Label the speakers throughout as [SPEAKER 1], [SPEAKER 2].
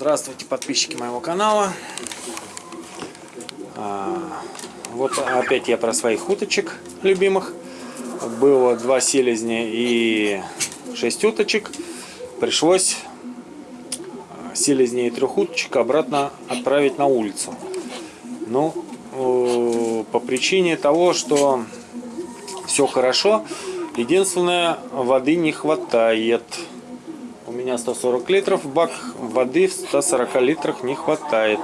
[SPEAKER 1] Здравствуйте, подписчики моего канала. А, вот опять я про своих уточек любимых. Было два селезня и шесть уточек. Пришлось селезней и трех уточек обратно отправить на улицу. Ну, по причине того, что все хорошо. Единственное, воды не хватает. Меня 140 литров, бак воды в 140 литрах не хватает.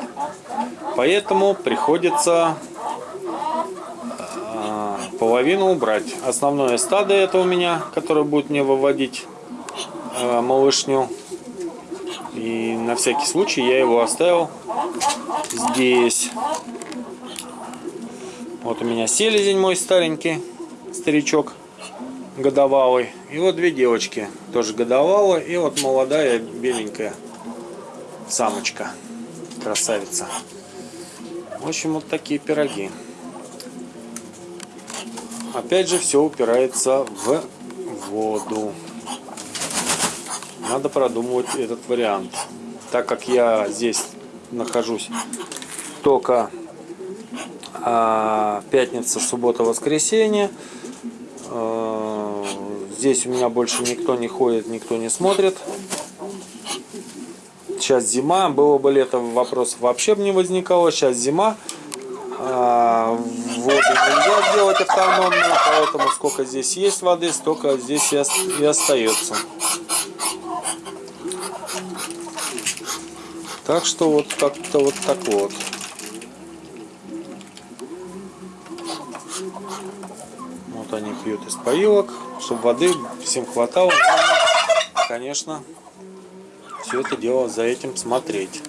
[SPEAKER 1] Поэтому приходится э, половину убрать. Основное стадо это у меня, которое будет мне выводить э, малышню. И на всякий случай я его оставил здесь. Вот у меня селезень мой старенький, старичок годовалый. И вот две девочки, тоже годовалые. И вот молодая беленькая самочка, красавица. В общем, вот такие пироги. Опять же, все упирается в воду. Надо продумывать этот вариант. Так как я здесь нахожусь только а, пятница, суббота, воскресенье, здесь у меня больше никто не ходит, никто не смотрит. Сейчас зима, было бы лето, вопросов вообще бы не возникало. Сейчас зима, а, воду нельзя сделать автономно, поэтому сколько здесь есть воды, столько здесь и остается. Так что вот как-то вот так вот. Вот они пьют из поилок, чтобы воды всем хватало. конечно, все это дело за этим смотреть.